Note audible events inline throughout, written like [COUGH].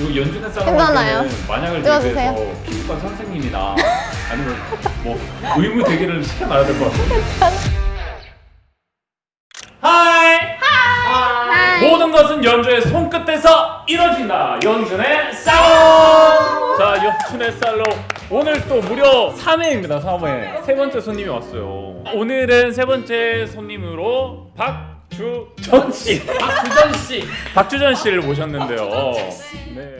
연준의 살 괜찮아요. 만약을. 대비해서 피부과 선생님이나 아니면 뭐 의무 대기를 시켜놔야 될 것 같아요. Hi! Hi. 모든 것은 연준의 손끝에서 이뤄진다. 연준의 살롱. 자, 연준의 살롱. 오늘 또 무려 3회입니다. 3회. 세 번째 손님이 왔어요. 오늘은 세 번째 손님으로 박 주전 씨. [LAUGHS] 박주전 씨. 박주전 씨를 모셨는데요. 네.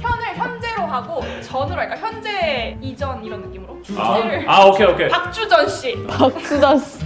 현을 현재로 하고 전으로 할까? 현재 이전 이런 느낌으로. 아, 주제를 아 오케이 오케이. 박주전 씨. 박수다 씨.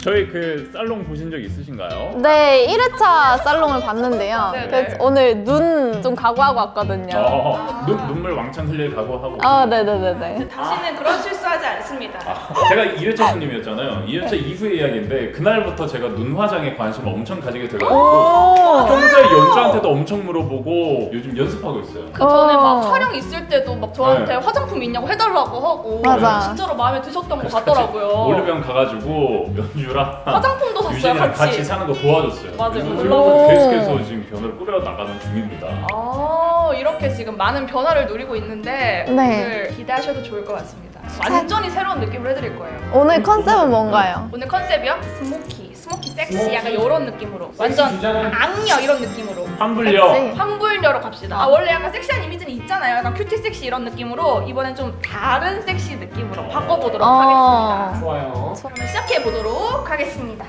저희 그 살롱 보신 적 있으신가요? 네, 1회차 살롱을 봤는데요. 네, 그래서 오늘 눈 좀 각오하고 왔거든요. 어, 눈, 눈물 왕창 흘릴 각오하고. 아, 네네네네. 다시는 그런 실수하지 않습니다. 아, 제가 2회차 손님이었잖아요. 2회차 이후의 이야기인데 그날부터 제가 눈 화장에 관심을 엄청 가지게 돼가지고 오. 평소에 연주한테도 엄청 물어보고 요즘 연습하고 있어요. 그 전에 어. 막 촬영 있을 때도 막 저한테 네. 화장품 있냐고 해달라고 하고 맞아. 진짜로 마음에 드셨던 것 같더라고요. 올리병 가가지고 연주 랑 화장품도 샀어요 같이. 같이 사는 거 도와줬어요. 맞아요. 그래서 계속해서 지금 변을 꾸려 나가는 중입니다. 아 이렇게 지금 많은 변화를 누리고 있는데 네. 오늘 기대하셔도 좋을 것 같습니다. 완전히 새로운 느낌을 해드릴 거예요. 오늘 컨셉은 뭔가요? 오늘 컨셉이요? Smoky, smoky 섹시 smoky. 약간 이런 느낌으로 완전? 악녀 이런 느낌으로. 섹시. 환불녀로 갑시다. 아 원래 약간 섹시한 이미지는 있잖아요. 약간 cutie 섹시 이런 느낌으로 이번엔 좀 다른 섹시 느낌으로 바꿔보도록 어. 하겠습니다. 좋아요. 그러면 시작해 보도록 하겠습니다.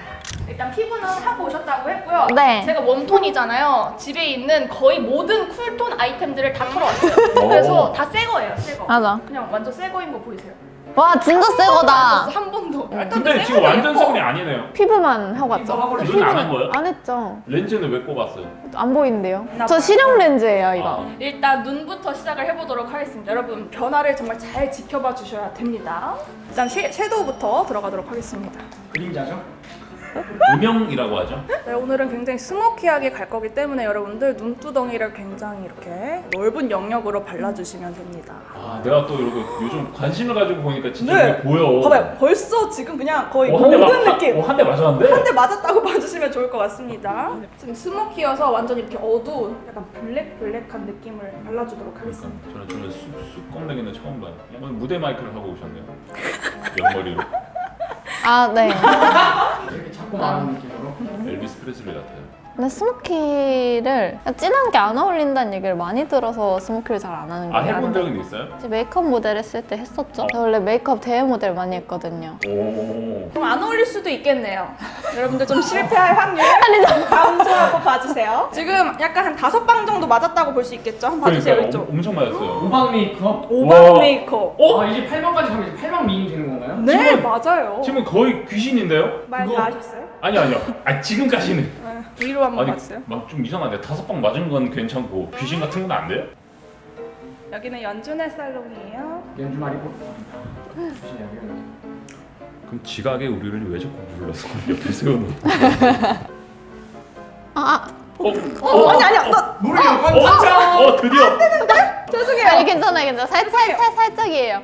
일단 피부는 하고 오셨다고 했고요. 네. 제가 warm tone이잖아요. 집에 있는 거의 모든 cool tone 아이템들을 다 털어왔어요. 오. 그래서 다 새 거예요, 새 거. 맞아. 그냥 완전 새 거인 거 보이세요? 와, 진짜 새 거다. 한 번도. 일단 근데 새 지금 완전. 성이 아니네요. 피부만 하고 왔죠. 눈 안 한 거예요? 안 했죠. 렌즈는 왜 꼽았어요? 안 보이는데요. 나 저. 실험 렌즈예요, 이거. 아, 일단 눈부터 시작을 해보도록 하겠습니다. 여러분 변화를 정말 잘 지켜봐 주셔야 됩니다. 일단 쉐, 섀도우부터 들어가도록 하겠습니다. 그림자죠? 음영이라고 하죠. 네, 오늘은 굉장히 스모키하게 갈 거기 때문에 여러분들 눈두덩이를 굉장히 이렇게 넓은 영역으로 발라주시면 됩니다. 아, 내가 또 이렇게 요즘 관심을 가지고 보니까 진짜 네. 이게 보여. 봐봐요, 벌써 지금 그냥 거의 어, 한대 모든 맞- 느낌. 어, 한대 맞았는데? 한 대 맞았다고 [LAUGHS] 봐주시면 좋을 것 같습니다. 지금 smoky여서 완전 이렇게 어두운 약간 블랙 블랙한 느낌을 발라주도록 하겠습니다. 저는 저는 쑥, 쑥 껌내기는 처음 봐요. 오늘 무대 메이크업을 하고 오셨네요. 옆머리로. 아, 네. [LAUGHS] 자꾸 말하는 느낌으로. 엘비스 프레슬리 같아요. 근데 smoky를 진한 게 안 어울린다는 얘기를 많이 들어서 smoky를 잘 안 하는 아, 거예요. 해본 적은 있어요? 메이크업 모델 했을 때 했었죠. 저 원래 메이크업 대회 모델 많이 했거든요. 오. 그럼 안 어울릴 수도 있겠네요. 여러분들 좀 실패할 확률 [LAUGHS] 감소하고 봐주세요. 지금 약간 한 다섯 방 정도 맞았다고 볼 수 있겠죠? 한번 봐주세요 그러니까 이쪽. 엄, 엄청 맞았어요. 오방 메이크업. 오방 와. 메이크업. 어? 아 이제 8방까지 가면 이제 8방 미인 되는 건가요? 네 맞아요. 지금 거의 귀신인데요? 말 그거- 다 하셨어요? 아니 아니요. 아 지금까지는. 네. 위로 한번 아니 봤어요. 막좀 이상한데 다섯 방 맞은 건 괜찮고 귀신 같은 건 안 돼요? 여기는 연준의 살롱이에요. 연주 말이고. 그럼 지각에 우리를 왜 자꾸 불러서 옆에 세워놓고? 아, 어? 어, 아니 아니야. 나 모르게 어? 어 드디어 아 죄송해요. 아니 괜찮아요, 괜찮아요. 살짝, 살, 살짝이에요.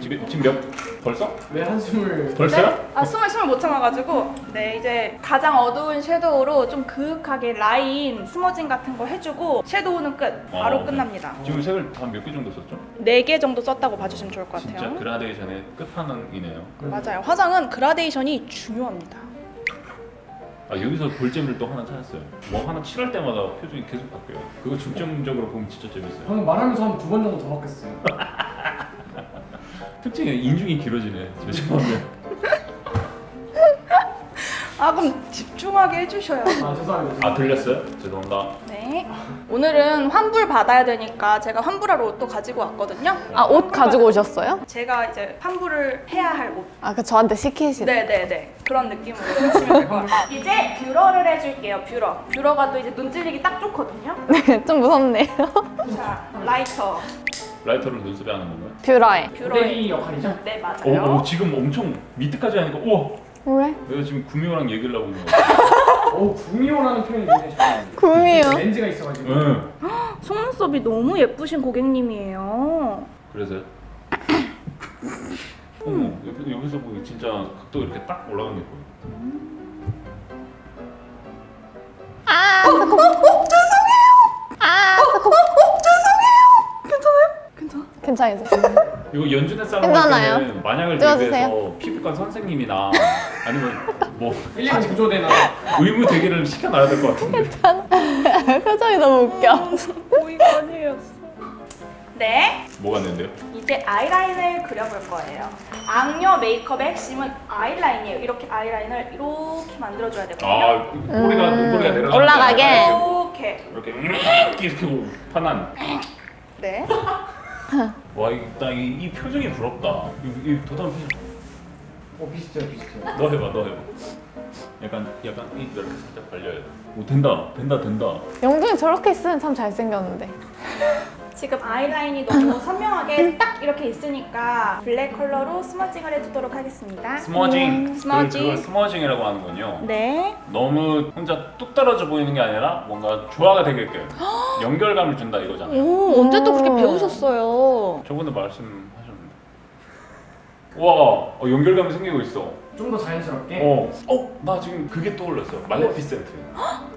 지금 지금 몇 벌써? 왜 한숨을 벌써요? 아 숨을 숨을 못 참아가지고 네 이제 가장 어두운 섀도우로 좀 그윽하게 라인 스머징 같은 거 해주고 섀도우는 끝 바로 어, 끝납니다. 지금 색을 한 몇 개 정도 썼죠? 네 개 정도 썼다고 봐주시면 좋을 것 같아요. 진짜 그라데이션의 끝판왕이네요. 맞아요. 화장은 그라데이션이 중요합니다. 아 여기서 볼재미를 또 하나 찾았어요. 뭐 하나 칠할 때마다 표정이 계속 바뀌어요. 그거 중점적으로 보면 진짜 재밌어요. 방금 말하면서 한 두 번 정도 더 바뀌었어요. [LAUGHS] 특징이 인중이 길어지네. 죄송합니다. [LAUGHS] 아 그럼 집중하게 해주셔요. 아 죄송합니다. 아 들렸어요? 죄송합니다. 네. 오늘은 환불 받아야 되니까 제가 환불하러 옷도 가지고 왔거든요. 아, 옷 가지고 오셨어요? 제가 이제 환불을 해야 할 옷. 아, 그 저한테 시키시네. 네네네 그런 느낌으로 하시면 될 것 같아요. [LAUGHS] 이제 뷰러를 해줄게요. 뷰러. 뷰러가 또 이제 눈 찔리기 딱 좋거든요. 네, 좀 무섭네요. [LAUGHS] 자 라이터. 라이터를 눈썹에 하는 건가요? 뷰러에 뷰러의 네, 역할이죠? 네 맞아요 오, 오, 지금 엄청 밑까지 하니까 우와 그래? 내가 지금 구미호랑 얘기를 하고 있는 오 [LAUGHS] 어, 구미호라는 표현이 굉장히 잘 구미호? 그 렌즈가 있어가지고 네. 속눈썹이 너무 예쁘신 고객님이에요 그래서요? [LAUGHS] 어머 옆, 에서 보기 진짜 각도 이렇게 딱 올라간 게 보여 아 어, 어, 어, 죄송해요 아 괜찮아요. 할 때는 만약을 찍어주세요. 대비해서 피부과 선생님이나 [LAUGHS] 아니면 뭐 1년 구조대나 의무 대기를 시켜놔야 될 것 같은데 [LAUGHS] 표정이 너무 웃겨. 보이건이었어. 네, 뭐가 있는데요? 이제 아이라인을 그려볼 거예요. 악녀 메이크업의 핵심은 아이라인이에요. 이렇게 아이라인을 이렇게 만들어줘야 되거든요. 아 꼬리가 음, 눈꼬리가 내려가 올라가게. 이렇게. 이렇게 이렇게 편한 네. [LAUGHS] [LAUGHS] 와 일단 이, 이 표정이 부럽다. 이, 이 도담 표정. 어 비슷해요 비슷해요. 너 해봐 너 해봐. 약간 약간 이- 이렇게 살짝 벌려야 돼 오 된다. 된다 된다. 연준이 저렇게 있으면 참 잘생겼는데. 지금 아이라인이 너무 [LAUGHS] 선명하게 딱 이렇게 있으니까 블랙 컬러로 smudging을 해주도록 하겠습니다. Smudging 음, smudging. 그걸 smudging이라고 하는군요 네. 너무 혼자 뚝 떨어져 보이는 게 아니라 뭔가 조화가 되게끔 [GASPS] 연결감을 준다 이거잖아요 오, 언제 또 그렇게 배우셨어요? 저번에 말씀하셨는데 와 어, 연결감이 생기고 있어 좀 더 자연스럽게 어, 어, 나 지금 그게 떠올랐어. 말레피센트.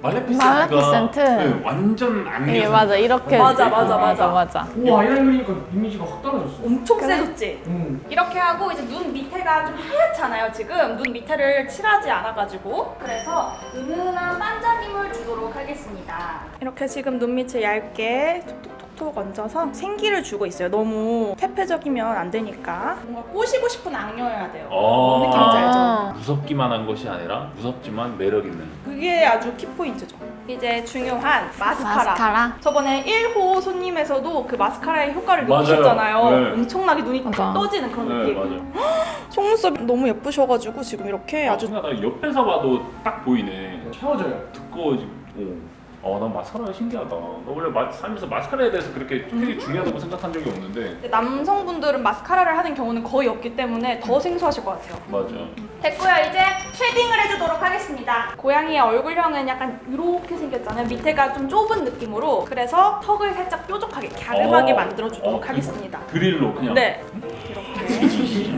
말레피센트가 말레피센트? 네, 완전 안개. 예 맞아 이렇게. 맞아, 맞아, 맞아. 맞아. 오 아이라인 그리니까 이미지가 확 떨어졌어 엄청 그래? 세졌지? 음. 이렇게 하고 이제 눈 밑에가 좀 하얗잖아요 지금 눈 밑에를 칠하지 않아가지고 그래서 은은한 반짝임을 주도록 하겠습니다 이렇게 지금 눈 밑을 얇게 톡톡 톡톡 얹어서 생기를 주고 있어요 너무 퇴폐적이면 안 되니까 뭔가 꼬시고 싶은 악녀여야 돼요 어, 느낌인지 알죠? 아. 무섭기만 한 것이 아니라 무섭지만 매력 있는. 그게 아주 키포인트죠 이제 중요한 마스카라, 마스카라. 저번에 1호 손님에서도 그 마스카라의 효과를 맞아요. 느끼셨잖아요 네. 엄청나게 눈이 맞아. 딱 떠지는 그런 네, 느낌 맞아. 속눈썹 너무 예쁘셔가지고 지금 이렇게 아, 아주 나 옆에서 봐도 딱 보이네. 채워져요 두꺼워지. 오. 어, 난 마스카라 신기하다. 나 원래 마, 살면서 마스카라에 대해서 그렇게 되게 중요하다고 생각한 적이 없는데. 남성분들은 마스카라를 하는 경우는 거의 없기 때문에 더 생소하실 것 같아요. 맞아. 됐고요. 이제 shading을 해주도록 하겠습니다. 고양이의 얼굴형은 약간 이렇게 생겼잖아요. 밑에가 좀 좁은 느낌으로. 그래서 턱을 살짝 뾰족하게 갸름하게 어. 만들어주도록 어, 하겠습니다. 드릴로 그냥. 네. 이렇게.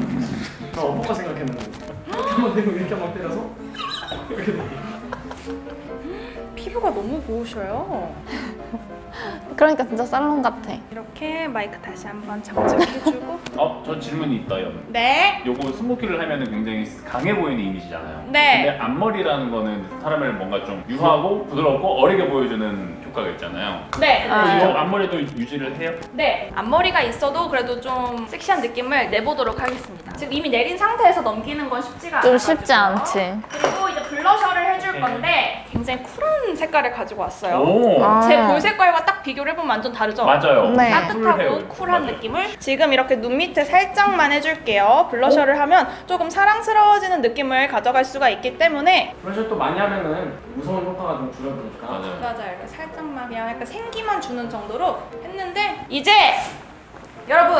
나 어퍼컷 생각했는데 [GASPS] 이렇게 한번 대고 이렇게 한번 때려서 이렇게 돼. 피부가 너무 고우셔요. 그러니까 진짜 살롱 같아. 이렇게 마이크 다시 한번 장착해주고. [LAUGHS] 어, 저 질문이 있다, 연. 네. 요거 스모키를 하면 은 굉장히 강해 보이는 이미지잖아요. 네. 근데 앞머리라는 거는 사람을 뭔가 좀 유하고 부드럽고 어리게 보여주는 효과가 있잖아요. 네. 아. 이거 앞머리도 유지를 해요? 네, 앞머리가 있어도 그래도 좀 섹시한 느낌을 내보도록 하겠습니다. 지금 이미 내린 상태에서 넘기는 건 쉽지가 않아요. 좀 쉽지 않지. 그리고 이제 블러셔를 해줄 건데 굉장히 쿨한 색깔을 가지고 왔어요. 오, 아. 제볼 색깔과 딱 비교를 해보면 완전 다르죠? 맞아요. 네. 따뜻하고 쿨해요. 쿨한 맞아요. 느낌을 지금 이렇게 눈 밑에 살짝만 해줄게요. 블러셔를 하면 조금 사랑스러워지는 느낌을 가져갈 수가 있기 때문에 그래서 또 많이 하면은 무서운 효과가 좀 줄어드니까 맞아요. 맞아요. 이렇게 살짝만 그냥 약간 생기만 주는 정도로 했는데 이제 여러분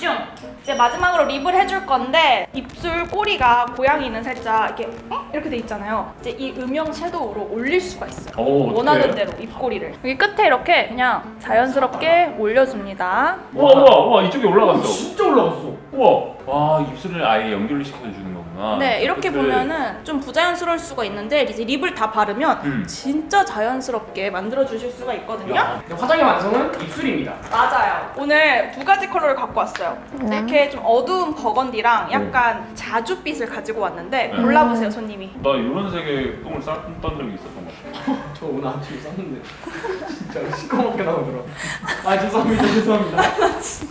집중. 이제 마지막으로 lip을 해줄 건데 입술 꼬리가 고양이는 살짝 이렇게 어? 이렇게 돼 있잖아요. 이제 이 음영 shadow로 올릴 수가 있어요. 오, 어떡해? 원하는 대로 입꼬리를 여기 끝에 이렇게 그냥 자연스럽게 올려줍니다. 우와, 우와, 우와, 이쪽에 올라갔어. 진짜 올라갔어 우와, 와, 입술을 아예 연결을 시켜주는 거 구나. 네 이렇게 근데 보면은 좀 부자연스러울 수가 있는데 이제 lip을 다 바르면 음. 진짜 자연스럽게 만들어 주실 수가 있거든요. 야, 화장의 완성은 입술입니다 맞아요. 오늘 두 가지 컬러를 갖고 왔어요. 네. 이렇게 좀 어두운 burgundy랑 약간 자주빛을 가지고 왔는데 네. 골라보세요, 손님이. 나 이런 색의 똥을 쌌던 적이 있었던 것 같아. [LAUGHS] 저 오늘 아침에 쌌는데 [LAUGHS] 진짜 시커멓게 나오더라고 아 죄송합니다 [LAUGHS] 죄송합니다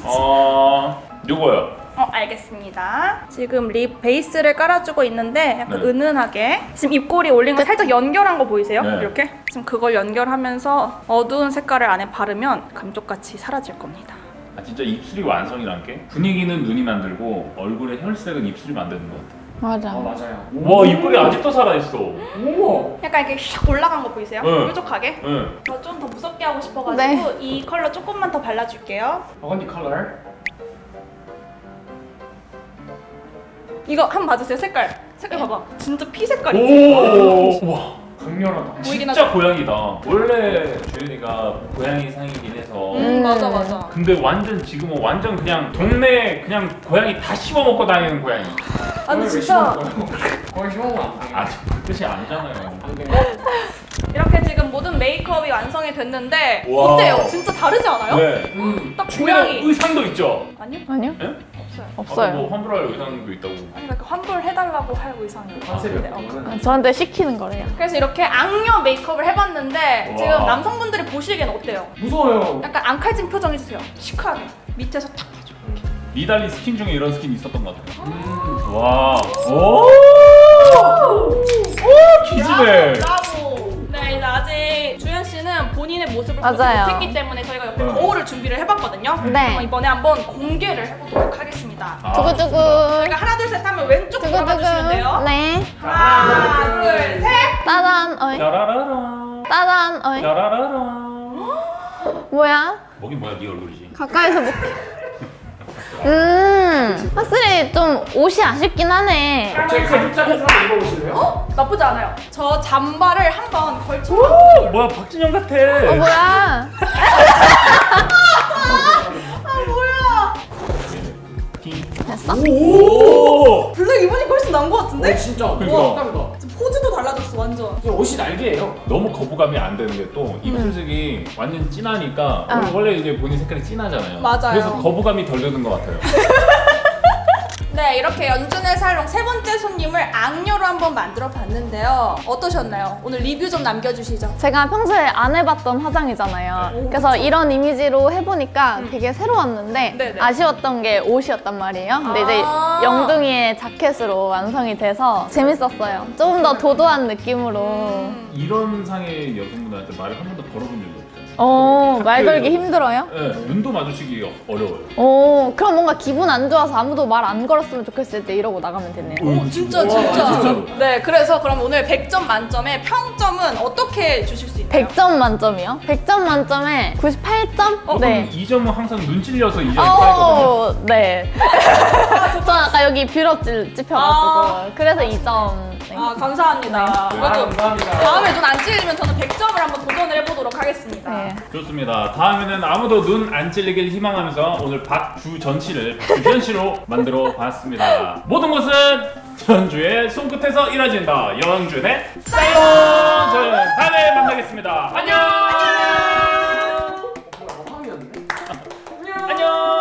어, 요거요. 어, 알겠습니다. 지금 립 베이스를 깔아주고 있는데 약간 네. 은은하게 지금 입꼬리 올린 거 살짝 연결한 거 보이세요? 네. 이렇게? 지금 그걸 연결하면서 어두운 색깔을 안에 바르면 감쪽같이 사라질 겁니다. 아, 진짜 입술이 완성이란 게 분위기는 눈이 만들고 얼굴의 혈색은 입술이 만드는 것 같아. 맞아. 아 맞아요 와, 입꼬리 아직도 살아있어. 오 약간 이렇게 샥 올라간 거 보이세요? 네. 뾰족하게? 응. 저좀더 무섭게 하고 싶어가지고 이 컬러 조금만 더 발라줄게요. 버건디 컬러 이거 한번 봐주세요, 색깔. 색깔 봐봐. 진짜 피 색깔이지? 오, 와. 강렬하다 보이긴 진짜 하죠? 고양이다. 원래 주연이가 고양이 상이긴 해서. 음, 맞아, 맞아. 근데 완전 지금은 완전 그냥 동네 그냥 고양이 다 씹어 먹고 다니는 고양이. 아, 근데 왜 진짜. 거의 심한 거안 돼. 아, 저 뜻이 아니잖아요. [LAUGHS] 이렇게 지금 모든 메이크업이 완성이 됐는데 와. 어때요? 진짜 다르지 않아요? 네. 음. 딱 고양이 의상도 있죠. 아니요? 아니요? 예? 없어요. 아까 없어요. 뭐 환불할 의상도 있다고. 아니 그러니까 환불해달라고 할 의상이에요. 어. 아, 저한테 시키는 거래요. 그래서 이렇게 악녀 메이크업을 해봤는데 와. 지금 남성분들이 보시기엔 어때요? 무서워요. 약간 앙칼진 표정 해주세요. 시크하게 밑에서 탁 해줘. 니달리 스킨 중에 이런 스킨 있었던 것 같아요. 음. 와. 오! 오! 기지네. 아직 주현 씨는 본인의 모습을 보지 맞아요. 못했기 때문에 저희가 옆에 네. 거울을 준비를 해봤거든요. 네. 그럼 이번에 한번 공개를 해보도록 하겠습니다. 아, 두구두구. 저희가 하나 둘 셋 하면 왼쪽 돌아봐주시면 돼요. 네. 하나 둘 셋. 따단, 어이. 짜라라라. 따단, 어이. 짜라라라. 뭐야? 뭐긴 뭐야 네 얼굴이지. 가까이서 볼게. 음, 확실히 좀 옷이 아쉽긴 하네. 저희 가죽자켓 한번 입어보실래요? 어? 나쁘지 않아요. 저 잠바를 한번 걸쳐. 오, 뭐야 박진영 같아. 어, 뭐야? [LAUGHS] 뭐야? 됐어? 오. 블랙 입으니까 훨씬 나은 것 같은데? 어, 진짜. 그러니까. 와, 달라졌어 완전. 진짜 옷이 날개예요. 너무 거부감이 안 되는 게 또 입술색이 완전 진하니까 아. 원래 이제 본인 색깔이 진하잖아요. 맞아요. 그래서 거부감이 덜 드는 것 같아요. [LAUGHS] 네, 이렇게 연준의 살롱 세 번째 손님을 악녀로 한번 만들어 봤는데요. 어떠셨나요? 오늘 리뷰 좀 남겨주시죠. 제가 평소에 안 해봤던 화장이잖아요. 네. 그래서 이런 이미지로 해보니까 되게 새로웠는데 네네. 아쉬웠던 게 옷이었단 말이에요. 근데 이제 아. 영둥이의 자켓으로 완성이 돼서 재밌었어요. 조금 더 도도한 느낌으로. 이런 상의 여성분한테 말을 한 번도 걸어본 적이 없 어요. 어, 말 걸기 힘들어요? 네, 눈도 마주치기 어려워요. 오, 그럼 뭔가 기분 안 좋아서 아무도 말 안 걸었으면 좋겠을 때 이러고 나가면 되네요. 오, 어, 진짜, 와, 진짜. 네, 그래서 그럼 오늘 100점 만점에 평점은 어떻게 주실 수 있나요? 100점 만점이요? 100점 만점에 98점? 어, 네. 이 점은 항상 눈 찔려서 이 점이. 어, 네. [LAUGHS] 저 아까 여기 뷰러 찔- 찝혀가지고 아. 그래서 2점. 네. 아 감사합니다. 네, 아, 감사합니다. 다음에 눈 안 찔리면 저는 100점을 한번 도전을 해보도록 하겠습니다. 네. 좋습니다. 다음에는 아무도 눈 안 찔리길 희망하면서 오늘 박주전 씨를 박주전 씨로 [LAUGHS] 만들어 봤습니다. 모든 것은 전주의 손끝에서 이뤄진다. 영준의 사이버! 저는 다음에 만나겠습니다. 안녕! 안녕!